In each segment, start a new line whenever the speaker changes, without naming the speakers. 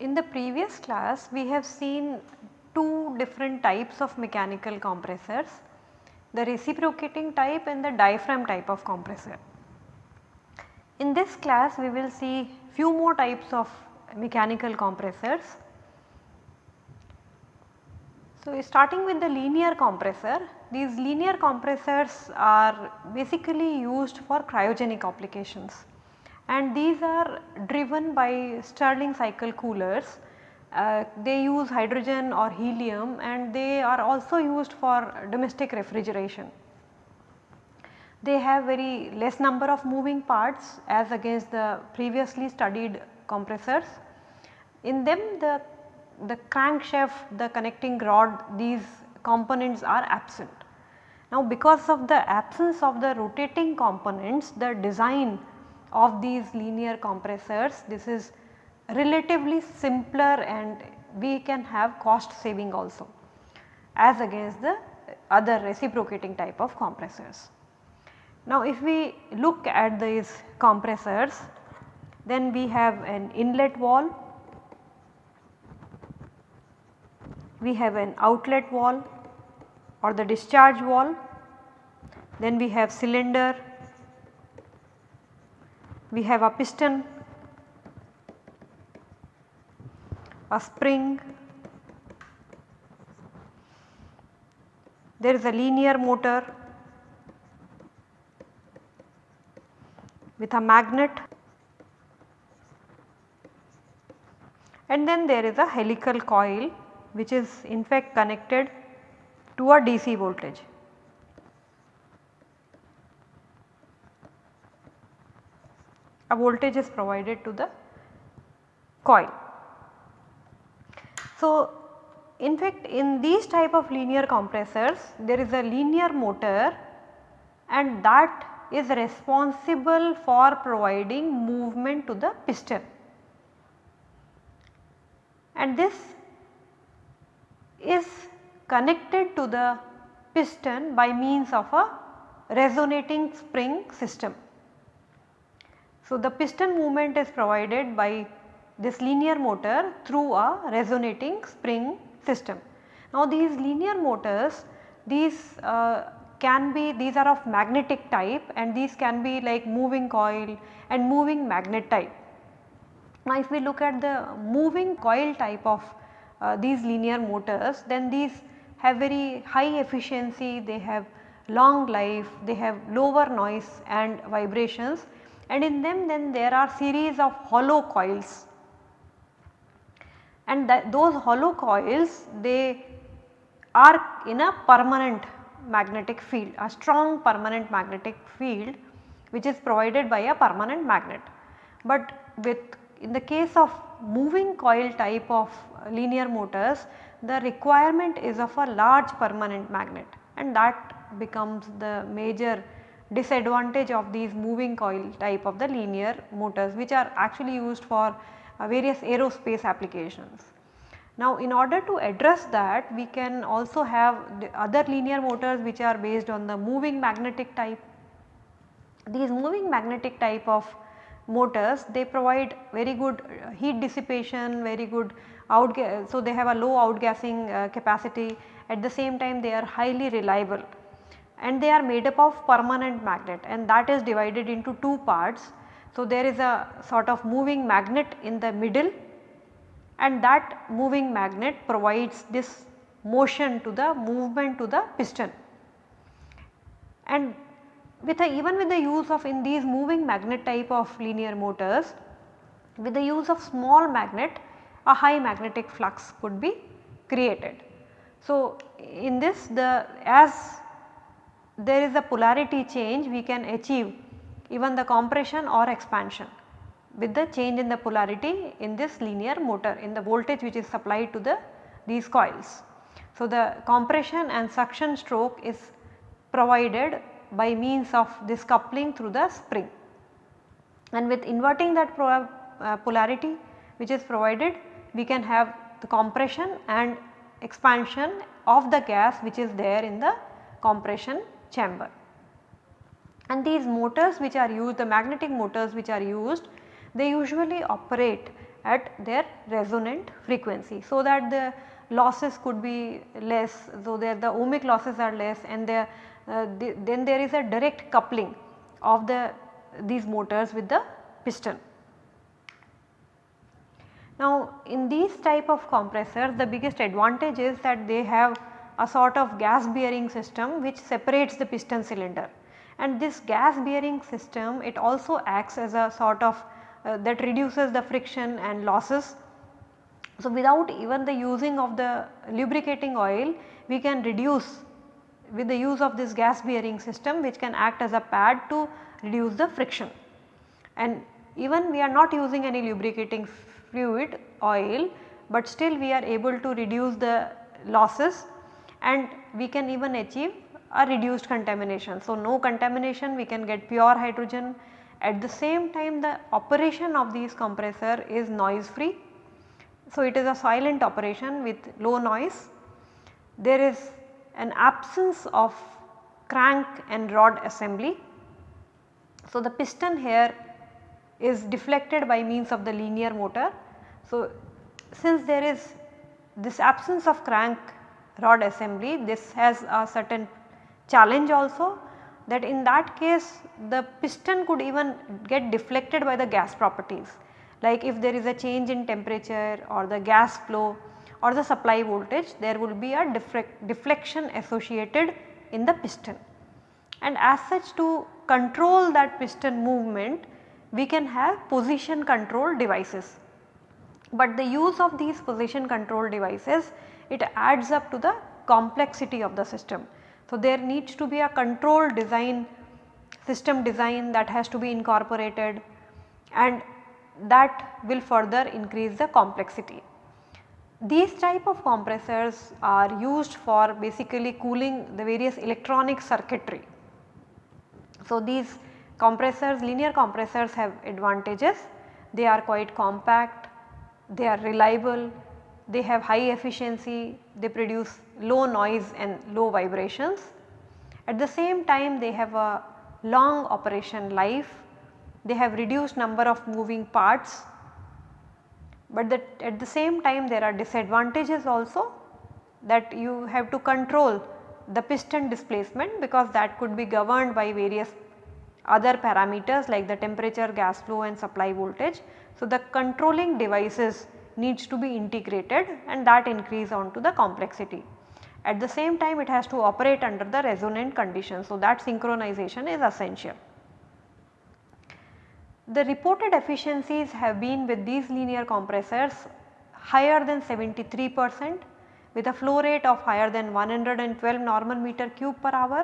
In the previous class we have seen two different types of mechanical compressors, the reciprocating type and the diaphragm type of compressor. In this class we will see few more types of mechanical compressors. So, starting with the linear compressor, these linear compressors are basically used for cryogenic applications and these are driven by Stirling cycle coolers. Uh, they use hydrogen or helium and they are also used for domestic refrigeration. They have very less number of moving parts as against the previously studied compressors. In them the, the crankshaft, the connecting rod these components are absent. Now because of the absence of the rotating components the design of these linear compressors this is relatively simpler and we can have cost saving also as against the other reciprocating type of compressors. Now if we look at these compressors then we have an inlet wall, we have an outlet wall or the discharge wall, then we have cylinder, we have a piston, a spring, there is a linear motor with a magnet and then there is a helical coil which is in fact connected to a DC voltage. A voltage is provided to the coil. So, in fact in these type of linear compressors there is a linear motor and that is responsible for providing movement to the piston and this is connected to the piston by means of a resonating spring system. So, the piston movement is provided by this linear motor through a resonating spring system. Now, these linear motors these uh, can be these are of magnetic type and these can be like moving coil and moving magnet type. Now if we look at the moving coil type of uh, these linear motors then these have very high efficiency, they have long life, they have lower noise and vibrations and in them then there are series of hollow coils and those hollow coils they are in a permanent magnetic field, a strong permanent magnetic field which is provided by a permanent magnet. But with in the case of moving coil type of linear motors the requirement is of a large permanent magnet and that becomes the major disadvantage of these moving coil type of the linear motors which are actually used for uh, various aerospace applications. Now in order to address that we can also have other linear motors which are based on the moving magnetic type. These moving magnetic type of motors they provide very good uh, heat dissipation, very good outgas so they have a low outgassing uh, capacity at the same time they are highly reliable and they are made up of permanent magnet and that is divided into two parts. So there is a sort of moving magnet in the middle and that moving magnet provides this motion to the movement to the piston. And with a, even with the use of in these moving magnet type of linear motors with the use of small magnet a high magnetic flux could be created. So, in this the as there is a polarity change we can achieve even the compression or expansion with the change in the polarity in this linear motor in the voltage which is supplied to the these coils. So, the compression and suction stroke is provided by means of this coupling through the spring and with inverting that uh, polarity which is provided we can have the compression and expansion of the gas which is there in the compression chamber. And these motors which are used the magnetic motors which are used they usually operate at their resonant frequency so that the losses could be less so that the ohmic losses are less and there uh, the, then there is a direct coupling of the these motors with the piston. Now in these type of compressors the biggest advantage is that they have a sort of gas bearing system which separates the piston cylinder and this gas bearing system it also acts as a sort of Uh, that reduces the friction and losses. So without even the using of the lubricating oil we can reduce with the use of this gas bearing system which can act as a pad to reduce the friction and even we are not using any lubricating fluid oil, but still we are able to reduce the losses and we can even achieve a reduced contamination. So, no contamination we can get pure hydrogen at the same time the operation of these compressor is noise free. So, it is a silent operation with low noise. There is an absence of crank and rod assembly. So, the piston here is deflected by means of the linear motor. So, since there is this absence of crank rod assembly this has a certain challenge also that in that case the piston could even get deflected by the gas properties like if there is a change in temperature or the gas flow or the supply voltage there will be a deflection associated in the piston. And as such to control that piston movement we can have position control devices. But the use of these position control devices it adds up to the complexity of the system. So, there needs to be a control design system design that has to be incorporated and that will further increase the complexity. These type of compressors are used for basically cooling the various electronic circuitry. So, these compressors linear compressors have advantages they are quite compact, they are reliable, they have high efficiency, they produce low noise and low vibrations. At the same time they have a long operation life, they have reduced number of moving parts, but that at the same time there are disadvantages also that you have to control the piston displacement because that could be governed by various other parameters like the temperature, gas flow and supply voltage. So, the controlling devices needs to be integrated and that increase onto the complexity. At the same time it has to operate under the resonant conditions. So, that synchronization is essential. The reported efficiencies have been with these linear compressors higher than 73 percent with a flow rate of higher than 112 normal meter cube per hour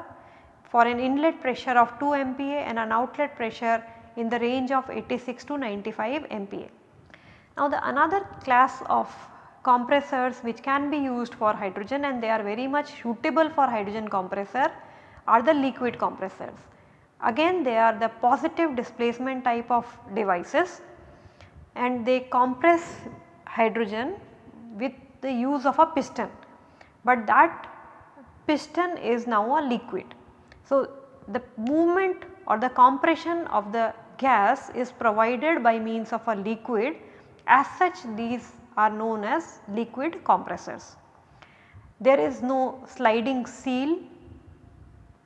for an inlet pressure of 2 MPa and an outlet pressure in the range of 86 to 95 MPa. Now the another class of compressors which can be used for hydrogen and they are very much suitable for hydrogen compressor are the liquid compressors. Again they are the positive displacement type of devices and they compress hydrogen with the use of a piston, but that piston is now a liquid. So, the movement or the compression of the gas is provided by means of a liquid as such these are known as liquid compressors. There is no sliding seal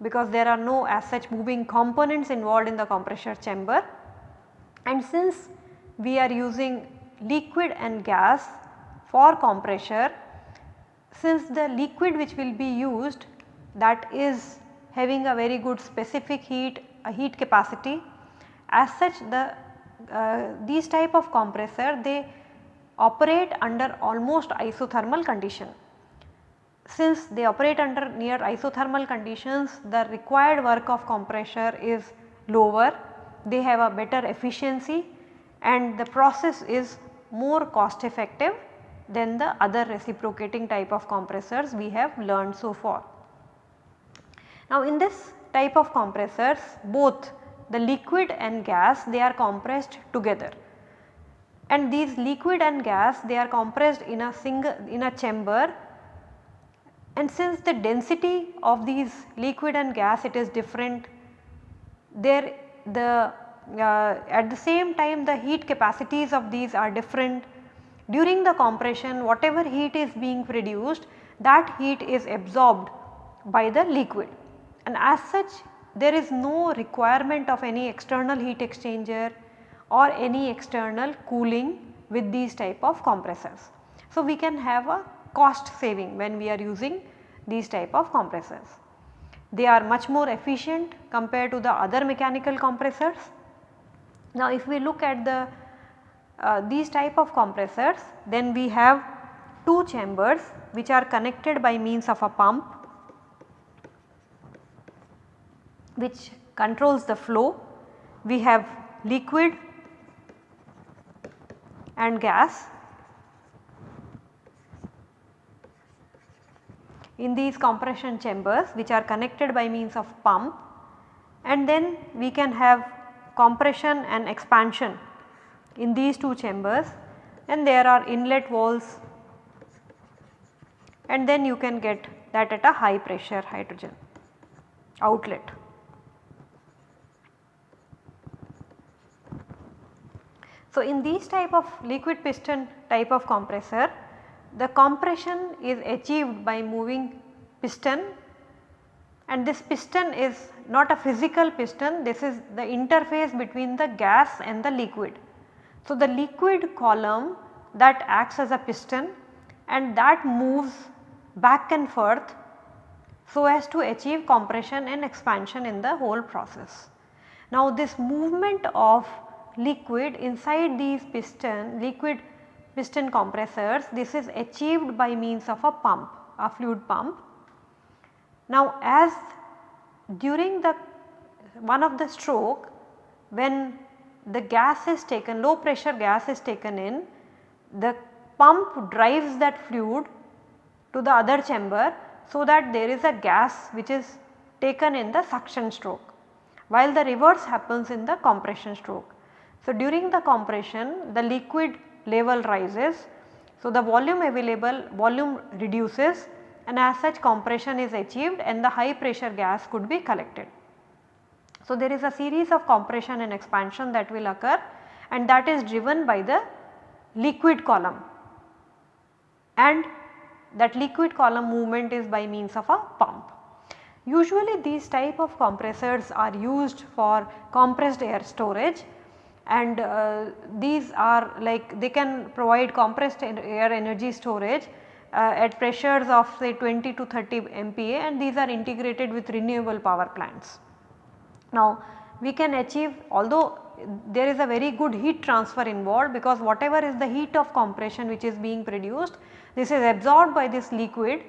because there are no as such moving components involved in the compressor chamber and since we are using liquid and gas for compressor since the liquid which will be used that is having a very good specific heat, a heat capacity. As such the uh, these type of compressor they operate under almost isothermal condition. Since they operate under near isothermal conditions the required work of compressor is lower, they have a better efficiency and the process is more cost effective than the other reciprocating type of compressors we have learned so far. Now in this type of compressors both the liquid and gas they are compressed together. and these liquid and gas they are compressed in a single in a chamber and since the density of these liquid and gas it is different there the uh, at the same time the heat capacities of these are different. During the compression whatever heat is being produced that heat is absorbed by the liquid and as such there is no requirement of any external heat exchanger or any external cooling with these type of compressors. So, we can have a cost saving when we are using these type of compressors. They are much more efficient compared to the other mechanical compressors. Now, if we look at the uh, these type of compressors then we have two chambers which are connected by means of a pump which controls the flow. We have liquid and gas. in these compression chambers which are connected by means of pump and then we can have compression and expansion in these two chambers and there are inlet walls and then you can get that at a high pressure hydrogen outlet. So, in these type of liquid piston type of compressor the compression is achieved by moving piston and this piston is not a physical piston this is the interface between the gas and the liquid. So, the liquid column that acts as a piston and that moves back and forth so as to achieve compression and expansion in the whole process. Now this movement of liquid inside these piston liquid piston compressors this is achieved by means of a pump a fluid pump. Now as during the one of the stroke when the gas is taken low pressure gas is taken in the pump drives that fluid to the other chamber so that there is a gas which is taken in the suction stroke while the reverse happens in the compression stroke. So, during the compression the liquid level rises. So, the volume available volume reduces and as such compression is achieved and the high pressure gas could be collected. So, there is a series of compression and expansion that will occur and that is driven by the liquid column and that liquid column movement is by means of a pump. Usually these type of compressors are used for compressed air storage and uh, these are like they can provide compressed air energy storage uh, at pressures of say 20 to 30 MPa and these are integrated with renewable power plants. Now we can achieve although there is a very good heat transfer involved because whatever is the heat of compression which is being produced this is absorbed by this liquid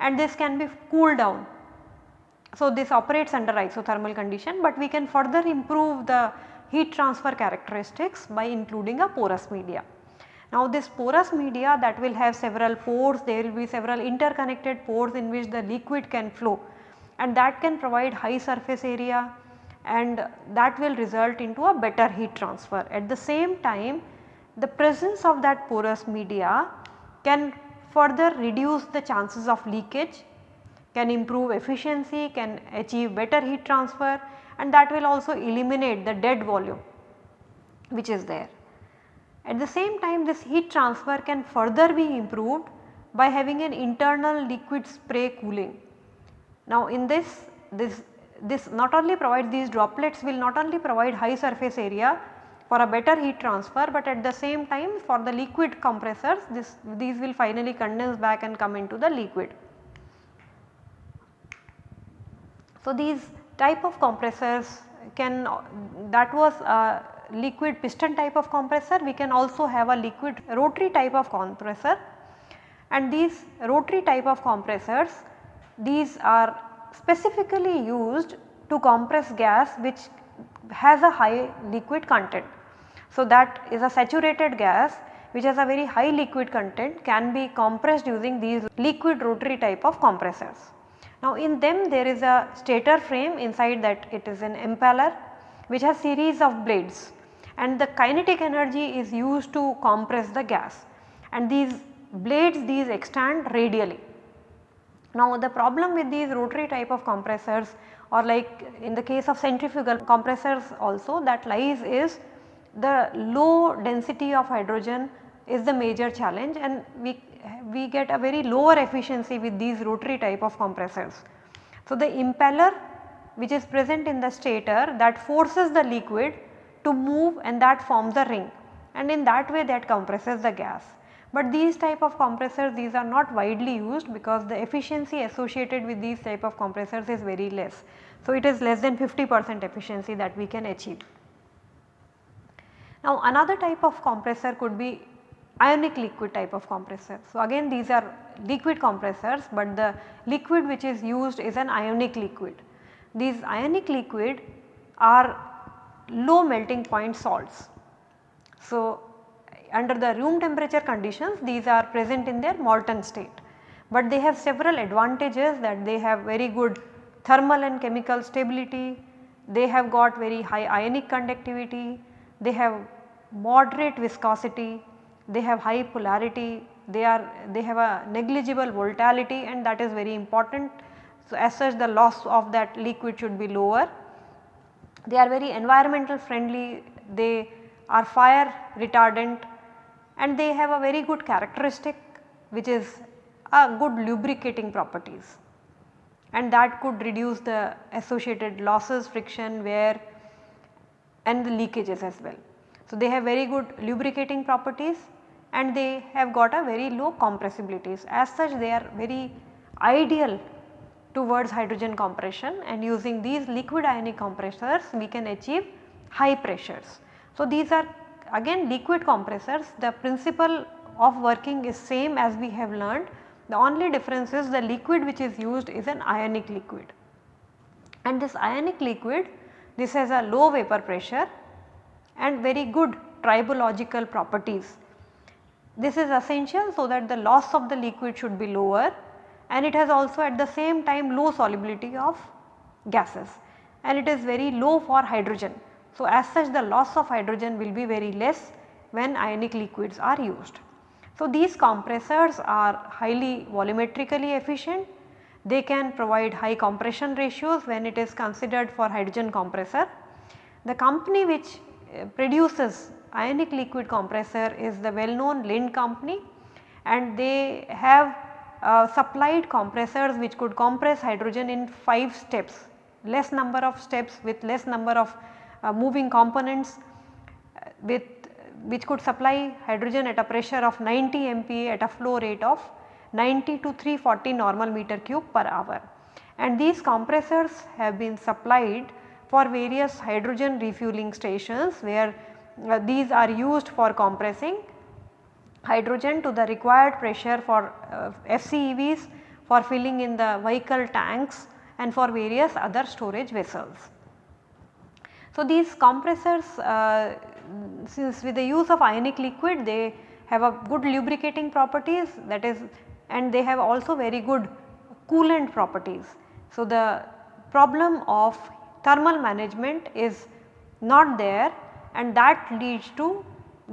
and this can be cooled down. So this operates under isothermal condition but we can further improve the heat transfer characteristics by including a porous media. Now this porous media that will have several pores, there will be several interconnected pores in which the liquid can flow and that can provide high surface area and that will result into a better heat transfer. At the same time the presence of that porous media can further reduce the chances of leakage, can improve efficiency, can achieve better heat transfer and that will also eliminate the dead volume which is there. At the same time this heat transfer can further be improved by having an internal liquid spray cooling. Now in this, this, this not only provides these droplets will not only provide high surface area for a better heat transfer, but at the same time for the liquid compressors this, these will finally condense back and come into the liquid. So these type of compressors can that was a liquid piston type of compressor we can also have a liquid rotary type of compressor and these rotary type of compressors these are specifically used to compress gas which has a high liquid content. So, that is a saturated gas which has a very high liquid content can be compressed using these liquid rotary type of compressors. Now in them there is a stator frame inside that. It is an impeller which has series of blades. And the kinetic energy is used to compress the gas. And these blades these extend radially. Now the problem with these rotary type of compressors or like in the case of centrifugal compressors also that lies is the low density of hydrogen is the major challenge. And we, we get a very lower efficiency with these rotary type of compressors. So the impeller which is present in the stator that forces the liquid to move and that forms a ring and in that way that compresses the gas. But these type of compressors these are not widely used because the efficiency associated with these type of compressors is very less. So, it is less than 50 percent efficiency that we can achieve. Now, another type of compressor could be ionic liquid type of compressor. So, again these are liquid compressors, but the liquid which is used is an ionic liquid. These ionic liquid are low melting point salts. So, under the room temperature conditions these are present in their molten state, but they have several advantages that they have very good thermal and chemical stability, they have got very high ionic conductivity, they have moderate viscosity, they have high polarity, they are they have a negligible volatility and that is very important. So, as such the loss of that liquid should be lower. They are very environmental friendly, they are fire retardant and they have a very good characteristic which is a good lubricating properties and that could reduce the associated losses, friction, wear and the leakages as well. So, they have very good lubricating properties and they have got a very low compressibilities. As such they are very ideal towards hydrogen compression and using these liquid ionic compressors we can achieve high pressures. So, these are again liquid compressors the principle of working is same as we have learned the only difference is the liquid which is used is an ionic liquid and this ionic liquid this has a low vapor pressure and very good tribological properties. This is essential so that the loss of the liquid should be lower and it has also at the same time low solubility of gases and it is very low for hydrogen. So, as such the loss of hydrogen will be very less when ionic liquids are used. So, these compressors are highly volumetrically efficient. They can provide high compression ratios when it is considered for hydrogen compressor. The company which uh, produces ionic liquid compressor is the well known Linde company and they have uh, supplied compressors which could compress hydrogen in 5 steps, less number of steps with less number of uh, moving components uh, with which could supply hydrogen at a pressure of 90 MPa at a flow rate of 90 to 340 normal meter cube per hour. And these compressors have been supplied for various hydrogen refueling stations where uh, these are used for compressing hydrogen to the required pressure for uh, FCEVs for filling in the vehicle tanks and for various other storage vessels. So, these compressors uh, since with the use of ionic liquid they have a good lubricating properties that is and they have also very good coolant properties. So, the problem of thermal management is not there and that leads to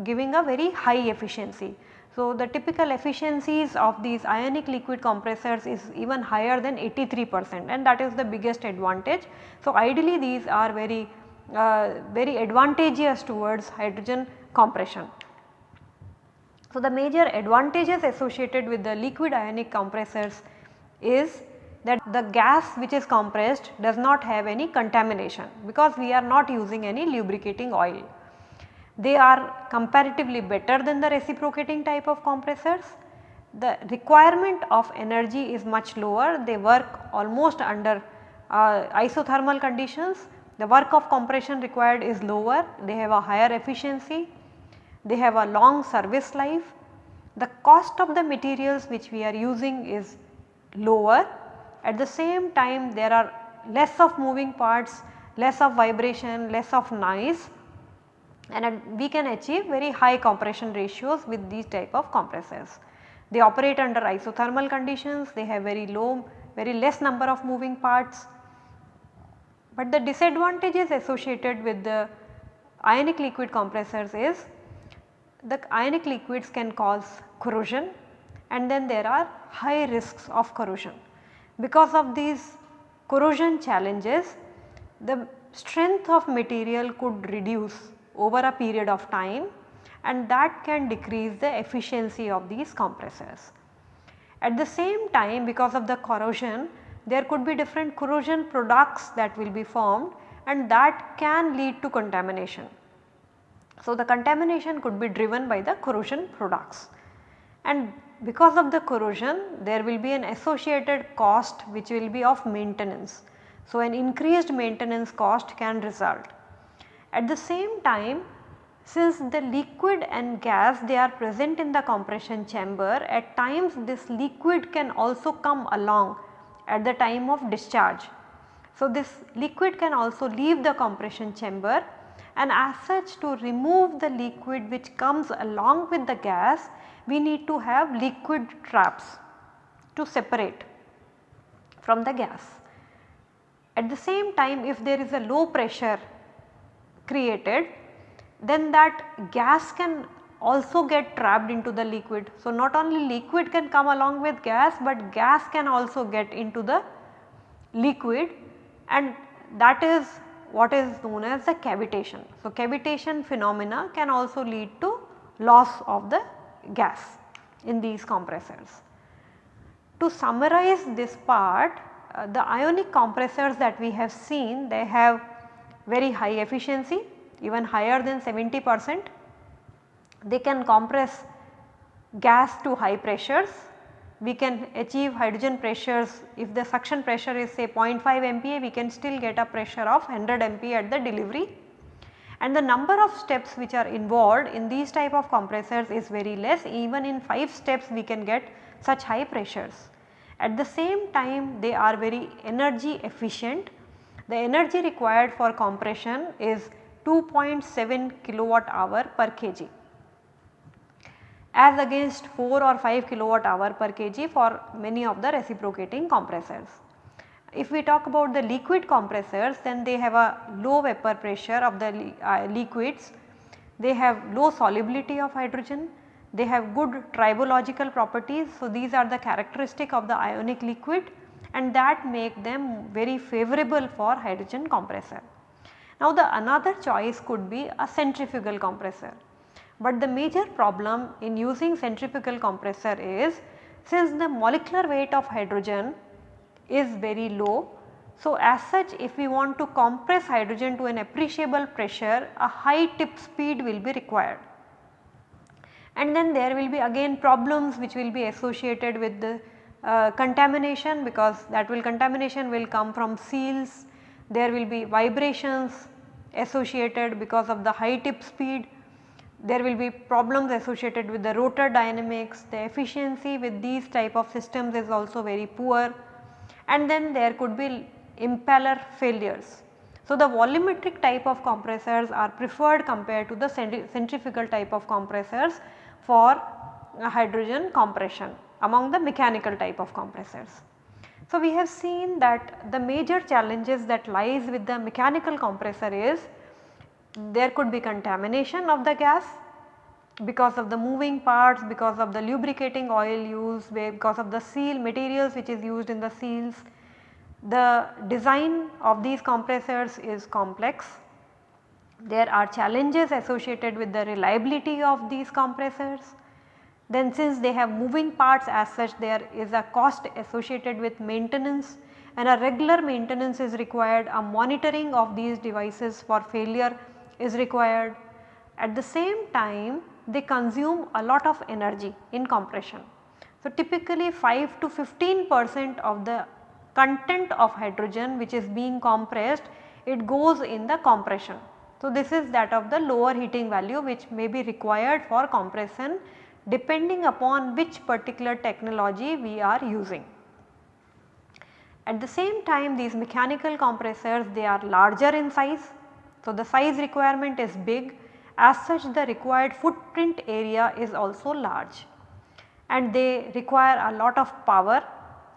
giving a very high efficiency. So, the typical efficiencies of these ionic liquid compressors is even higher than 83 percent and that is the biggest advantage. So, ideally these are very uh, very advantageous towards hydrogen compression. So, the major advantages associated with the liquid ionic compressors is that the gas which is compressed does not have any contamination because we are not using any lubricating oil. They are comparatively better than the reciprocating type of compressors. The requirement of energy is much lower, they work almost under uh, isothermal conditions the work of compression required is lower, they have a higher efficiency, they have a long service life. The cost of the materials which we are using is lower. At the same time there are less of moving parts, less of vibration, less of noise and we can achieve very high compression ratios with these type of compressors. They operate under isothermal conditions, they have very low, very less number of moving parts but the disadvantages associated with the ionic liquid compressors is the ionic liquids can cause corrosion and then there are high risks of corrosion. Because of these corrosion challenges the strength of material could reduce over a period of time and that can decrease the efficiency of these compressors. At the same time because of the corrosion there could be different corrosion products that will be formed and that can lead to contamination. So, the contamination could be driven by the corrosion products and because of the corrosion there will be an associated cost which will be of maintenance. So, an increased maintenance cost can result. At the same time since the liquid and gas they are present in the compression chamber at times this liquid can also come along at the time of discharge. So, this liquid can also leave the compression chamber and as such to remove the liquid which comes along with the gas we need to have liquid traps to separate from the gas. At the same time if there is a low pressure created then that gas can also get trapped into the liquid. So, not only liquid can come along with gas, but gas can also get into the liquid and that is what is known as the cavitation. So, cavitation phenomena can also lead to loss of the gas in these compressors. To summarize this part, uh, the ionic compressors that we have seen they have very high efficiency even higher than 70 percent they can compress gas to high pressures. We can achieve hydrogen pressures if the suction pressure is say 0.5 MPa we can still get a pressure of 100 MPa at the delivery and the number of steps which are involved in these type of compressors is very less even in 5 steps we can get such high pressures. At the same time they are very energy efficient. The energy required for compression is 2.7 kilowatt hour per kg as against 4 or 5 kilowatt hour per kg for many of the reciprocating compressors. If we talk about the liquid compressors then they have a low vapor pressure of the uh, liquids, they have low solubility of hydrogen, they have good tribological properties. So, these are the characteristic of the ionic liquid and that make them very favorable for hydrogen compressor. Now, the another choice could be a centrifugal compressor. But the major problem in using centrifugal compressor is since the molecular weight of hydrogen is very low. So, as such if we want to compress hydrogen to an appreciable pressure a high tip speed will be required. And then there will be again problems which will be associated with the uh, contamination because that will contamination will come from seals, there will be vibrations associated because of the high tip speed. There will be problems associated with the rotor dynamics, the efficiency with these type of systems is also very poor. And then there could be impeller failures. So, the volumetric type of compressors are preferred compared to the centrifugal type of compressors for hydrogen compression among the mechanical type of compressors. So, we have seen that the major challenges that lies with the mechanical compressor is there could be contamination of the gas because of the moving parts, because of the lubricating oil used, because of the seal materials which is used in the seals. The design of these compressors is complex. There are challenges associated with the reliability of these compressors. Then since they have moving parts as such there is a cost associated with maintenance and a regular maintenance is required, a monitoring of these devices for failure is required. At the same time they consume a lot of energy in compression. So, typically 5 to 15 percent of the content of hydrogen which is being compressed it goes in the compression. So, this is that of the lower heating value which may be required for compression depending upon which particular technology we are using. At the same time these mechanical compressors they are larger in size so, the size requirement is big as such the required footprint area is also large and they require a lot of power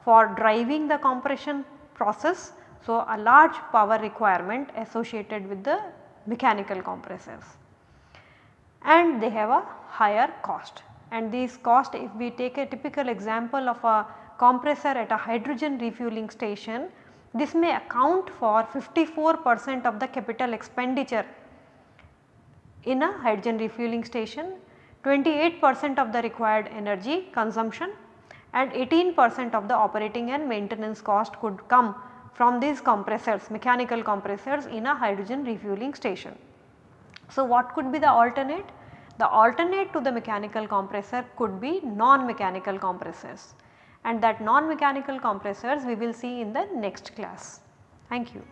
for driving the compression process. So, a large power requirement associated with the mechanical compressors and they have a higher cost and these cost if we take a typical example of a compressor at a hydrogen refueling station this may account for 54 percent of the capital expenditure in a hydrogen refueling station, 28 percent of the required energy consumption and 18 percent of the operating and maintenance cost could come from these compressors mechanical compressors in a hydrogen refueling station. So, what could be the alternate? The alternate to the mechanical compressor could be non-mechanical compressors and that non-mechanical compressors we will see in the next class. Thank you.